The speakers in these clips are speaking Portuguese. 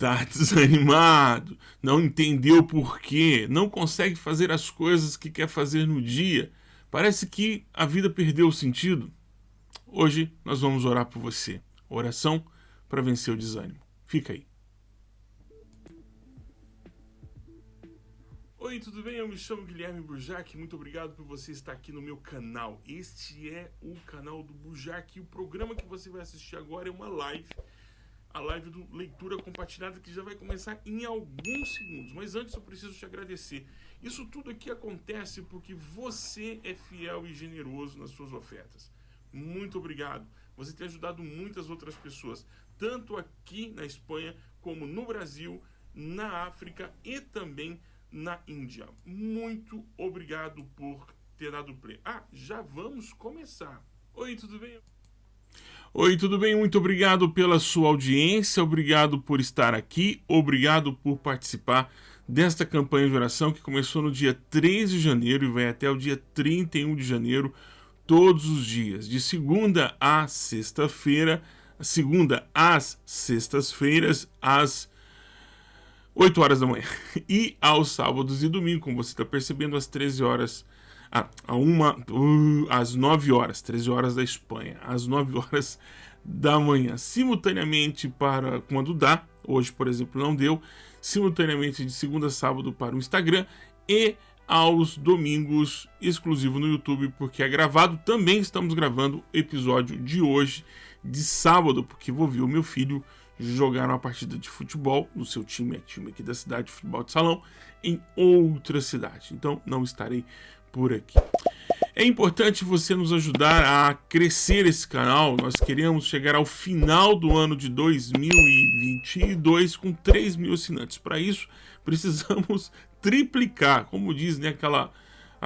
tá desanimado, não entendeu por quê, não consegue fazer as coisas que quer fazer no dia, parece que a vida perdeu o sentido. Hoje nós vamos orar por você. Oração para vencer o desânimo. Fica aí. Oi, tudo bem? Eu me chamo Guilherme Burjac. Muito obrigado por você estar aqui no meu canal. Este é o canal do Burjac e o programa que você vai assistir agora é uma live a live do Leitura Compartilhada que já vai começar em alguns segundos. Mas antes eu preciso te agradecer. Isso tudo aqui acontece porque você é fiel e generoso nas suas ofertas. Muito obrigado. Você tem ajudado muitas outras pessoas, tanto aqui na Espanha como no Brasil, na África e também na Índia. Muito obrigado por ter dado play. Ah, já vamos começar. Oi, tudo bem? Oi, tudo bem? Muito obrigado pela sua audiência, obrigado por estar aqui, obrigado por participar desta campanha de oração que começou no dia 3 de janeiro e vai até o dia 31 de janeiro, todos os dias, de segunda a sexta-feira, segunda às sextas-feiras, às 8 horas da manhã, e aos sábados e domingos, como você está percebendo, às 13 horas ah, a uma, uh, às 9 horas, 13 horas da Espanha, às 9 horas da manhã, simultaneamente para quando dá, hoje por exemplo não deu, simultaneamente de segunda a sábado para o Instagram e aos domingos exclusivo no YouTube, porque é gravado. Também estamos gravando o episódio de hoje, de sábado, porque vou ver o meu filho jogar uma partida de futebol no seu time, é time aqui da cidade, futebol de salão, em outra cidade. Então não estarei por aqui. É importante você nos ajudar a crescer esse canal. Nós queremos chegar ao final do ano de 2022 com 3 mil assinantes. Para isso, precisamos triplicar. Como diz né, aquela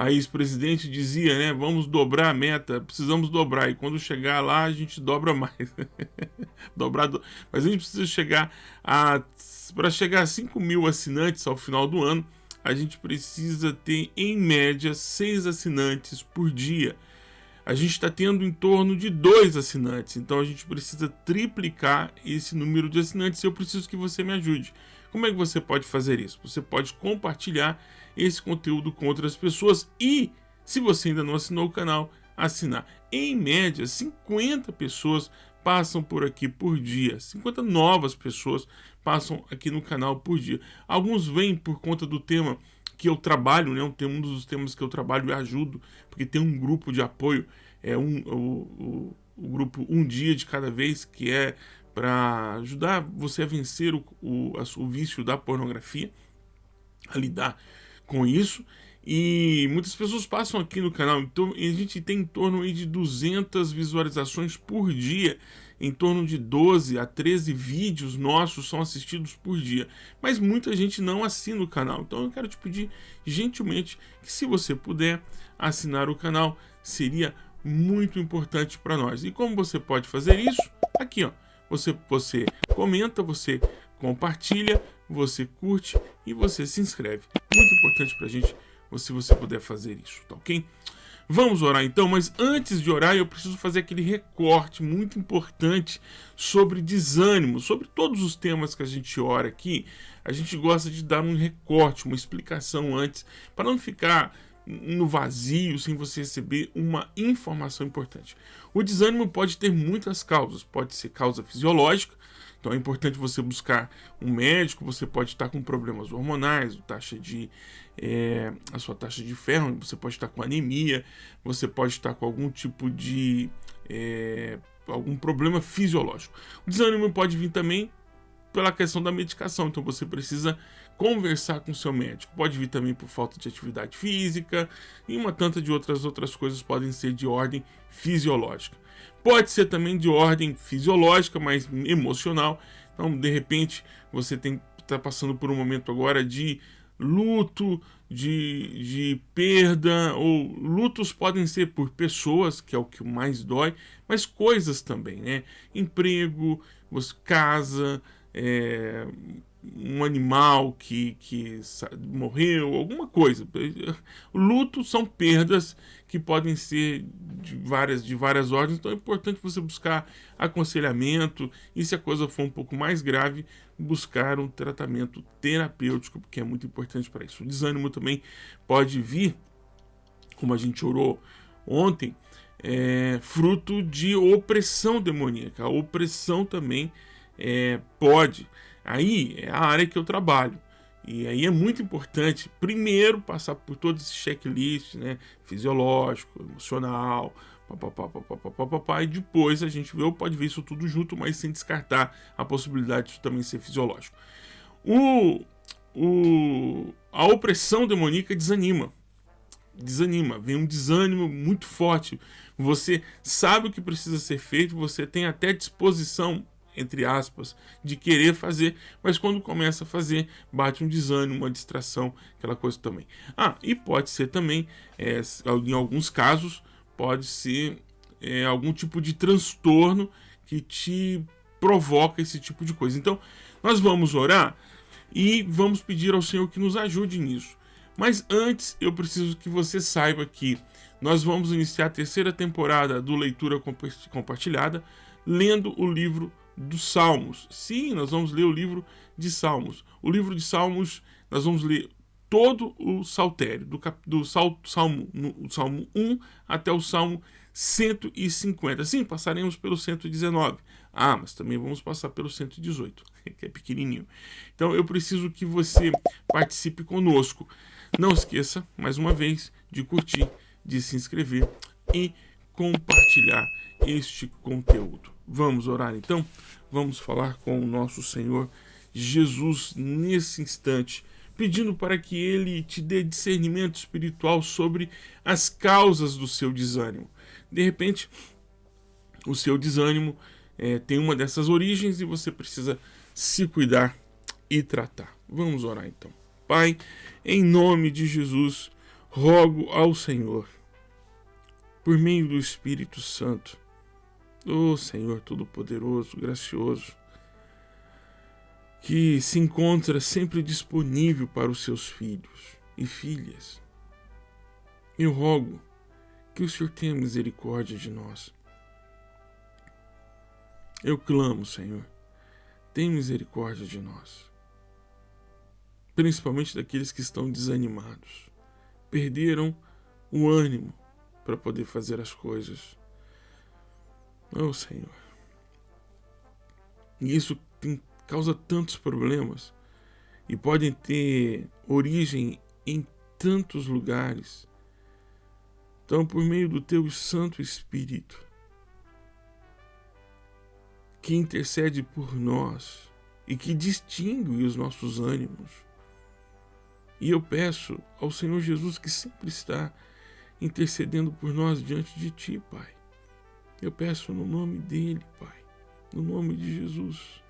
ex-presidente dizia, né? Vamos dobrar a meta, precisamos dobrar. E quando chegar lá, a gente dobra mais. dobrar do... Mas a gente precisa chegar a. Para chegar a 5 mil assinantes ao final do ano, a gente precisa ter, em média, seis assinantes por dia. A gente está tendo em torno de dois assinantes, então a gente precisa triplicar esse número de assinantes eu preciso que você me ajude. Como é que você pode fazer isso? Você pode compartilhar esse conteúdo com outras pessoas e, se você ainda não assinou o canal, assinar. Em média, 50 pessoas passam por aqui por dia. 50 novas pessoas passam aqui no canal por dia. Alguns vêm por conta do tema que eu trabalho, né? Um, dos temas que eu trabalho e ajudo, porque tem um grupo de apoio, é um, o, o, o grupo Um Dia de Cada Vez, que é para ajudar você a vencer o, o, o vício da pornografia, a lidar com isso. E muitas pessoas passam aqui no canal, então a gente tem em torno de 200 visualizações por dia. Em torno de 12 a 13 vídeos nossos são assistidos por dia. Mas muita gente não assina o canal. Então eu quero te pedir gentilmente que se você puder assinar o canal, seria muito importante para nós. E como você pode fazer isso? Aqui, ó. Você, você comenta, você compartilha, você curte e você se inscreve. Muito importante para a gente se você puder fazer isso, tá ok? Vamos orar então, mas antes de orar eu preciso fazer aquele recorte muito importante sobre desânimo, sobre todos os temas que a gente ora aqui. A gente gosta de dar um recorte, uma explicação antes, para não ficar no vazio sem você receber uma informação importante. O desânimo pode ter muitas causas, pode ser causa fisiológica, então é importante você buscar um médico, você pode estar com problemas hormonais, taxa de, é, a sua taxa de ferro, você pode estar com anemia, você pode estar com algum tipo de é, algum problema fisiológico. O desânimo pode vir também pela questão da medicação, então você precisa conversar com seu médico. Pode vir também por falta de atividade física e uma tanta de outras outras coisas podem ser de ordem fisiológica. Pode ser também de ordem fisiológica, mas emocional. Então, de repente, você está passando por um momento agora de luto, de, de perda, ou lutos podem ser por pessoas, que é o que mais dói, mas coisas também, né? Emprego, casa, é, um animal que, que morreu, alguma coisa. Luto são perdas que podem ser de várias, de várias ordens, então é importante você buscar aconselhamento e se a coisa for um pouco mais grave, buscar um tratamento terapêutico, porque é muito importante para isso. O desânimo também pode vir, como a gente orou ontem, é, fruto de opressão demoníaca. A opressão também é, pode. Aí é a área que eu trabalho. E aí é muito importante, primeiro, passar por todo esse checklist, né? Fisiológico, emocional, papapá, papapá, papapá, e depois a gente vê, ou pode ver isso tudo junto, mas sem descartar a possibilidade de também ser fisiológico. O, o, a opressão demoníaca desanima. Desanima, vem um desânimo muito forte. Você sabe o que precisa ser feito, você tem até disposição entre aspas, de querer fazer, mas quando começa a fazer, bate um desânimo, uma distração, aquela coisa também. Ah, e pode ser também, é, em alguns casos, pode ser é, algum tipo de transtorno que te provoca esse tipo de coisa. Então, nós vamos orar e vamos pedir ao Senhor que nos ajude nisso. Mas antes, eu preciso que você saiba que nós vamos iniciar a terceira temporada do Leitura Compartilhada, lendo o livro dos Salmos. Sim, nós vamos ler o livro de Salmos. O livro de Salmos, nós vamos ler todo o saltério, do, cap, do sal, salmo, no, salmo 1 até o Salmo 150. Sim, passaremos pelo 119. Ah, mas também vamos passar pelo 118, que é pequenininho. Então eu preciso que você participe conosco. Não esqueça, mais uma vez, de curtir, de se inscrever e compartilhar este conteúdo. Vamos orar então? Vamos falar com o nosso Senhor Jesus nesse instante, pedindo para que ele te dê discernimento espiritual sobre as causas do seu desânimo. De repente, o seu desânimo é, tem uma dessas origens e você precisa se cuidar e tratar. Vamos orar então. Pai, em nome de Jesus, rogo ao Senhor, por meio do Espírito Santo, Ó oh, Senhor Todo-Poderoso, gracioso, que se encontra sempre disponível para os seus filhos e filhas. Eu rogo que o Senhor tenha misericórdia de nós. Eu clamo, Senhor, tenha misericórdia de nós. Principalmente daqueles que estão desanimados, perderam o ânimo para poder fazer as coisas Oh, Senhor. E isso tem, causa tantos problemas e podem ter origem em tantos lugares. Então, por meio do teu Santo Espírito, que intercede por nós e que distingue os nossos ânimos. E eu peço ao Senhor Jesus que sempre está intercedendo por nós diante de ti, Pai. Eu peço no nome dele, Pai, no nome de Jesus,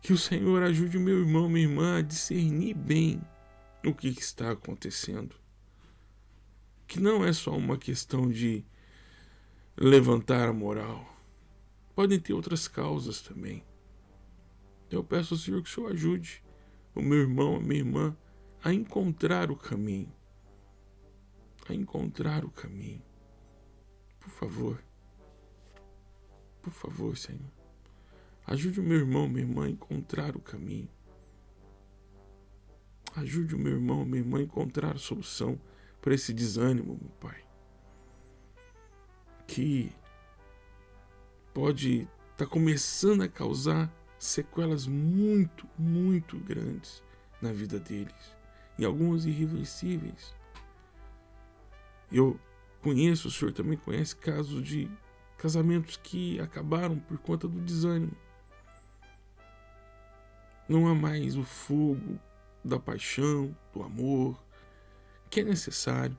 que o Senhor ajude o meu irmão, minha irmã a discernir bem o que está acontecendo. Que não é só uma questão de levantar a moral. Podem ter outras causas também. Eu peço ao Senhor que o Senhor ajude o meu irmão, a minha irmã a encontrar o caminho. A encontrar o caminho. Por favor. Por favor, Senhor. Ajude o meu irmão, minha irmã a encontrar o caminho. Ajude o meu irmão, minha irmã a encontrar a solução para esse desânimo, meu Pai. Que pode estar tá começando a causar sequelas muito, muito grandes na vida deles. E algumas irreversíveis. Eu conheço, o senhor também conhece casos de casamentos que acabaram por conta do desânimo. Não há mais o fogo da paixão, do amor, que é necessário.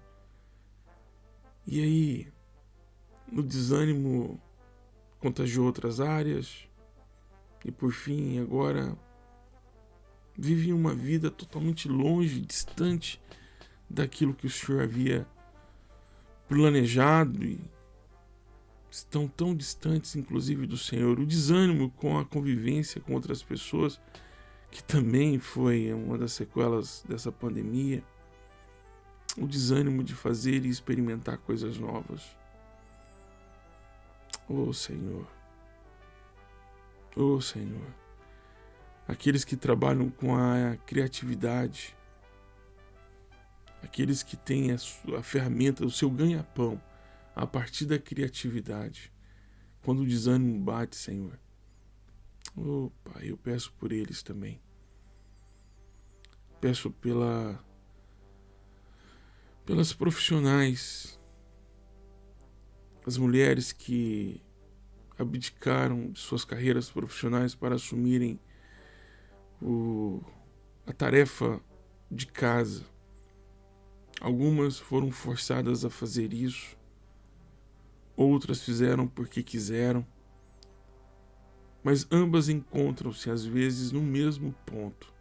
E aí, no desânimo contagiou outras áreas e por fim agora vivem uma vida totalmente longe, distante daquilo que o Senhor havia planejado e estão tão distantes, inclusive, do Senhor. O desânimo com a convivência com outras pessoas que também foi uma das sequelas dessa pandemia, o desânimo de fazer e experimentar coisas novas. Oh Senhor, oh Senhor, aqueles que trabalham com a criatividade, aqueles que têm a, sua, a ferramenta, o seu ganha-pão a partir da criatividade. Quando o desânimo bate, Senhor, oh Pai, eu peço por eles também. Peço pela pelas profissionais, as mulheres que abdicaram de suas carreiras profissionais para assumirem o, a tarefa de casa. Algumas foram forçadas a fazer isso, outras fizeram porque quiseram, mas ambas encontram-se às vezes no mesmo ponto: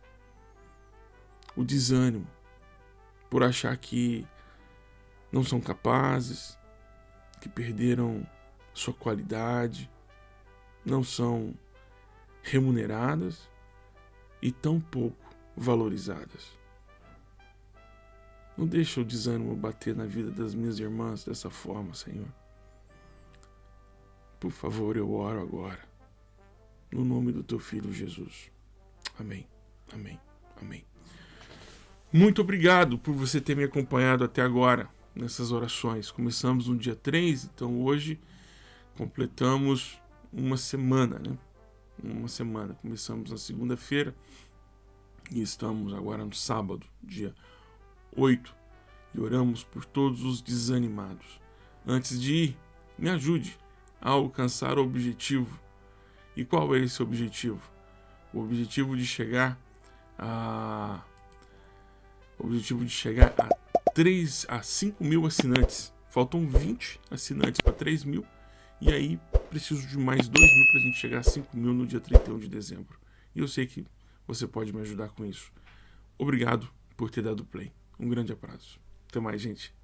o desânimo por achar que não são capazes, que perderam sua qualidade, não são remuneradas e tão pouco valorizadas. Não deixa o desânimo bater na vida das minhas irmãs dessa forma, Senhor. Por favor, eu oro agora. No nome do teu filho Jesus. Amém. Amém. Amém. Muito obrigado por você ter me acompanhado até agora nessas orações. Começamos no dia 3, então hoje completamos uma semana, né? Uma semana. Começamos na segunda-feira e estamos agora no sábado, dia 8, e oramos por todos os desanimados. Antes de ir, me ajude a alcançar o objetivo. E qual é esse objetivo? O objetivo de chegar a o objetivo de chegar a 3 a 5 mil assinantes. Faltam 20 assinantes para 3 mil. E aí preciso de mais 2 mil para a gente chegar a 5 mil no dia 31 de dezembro. E eu sei que você pode me ajudar com isso. Obrigado por ter dado play. Um grande abraço. Até mais, gente.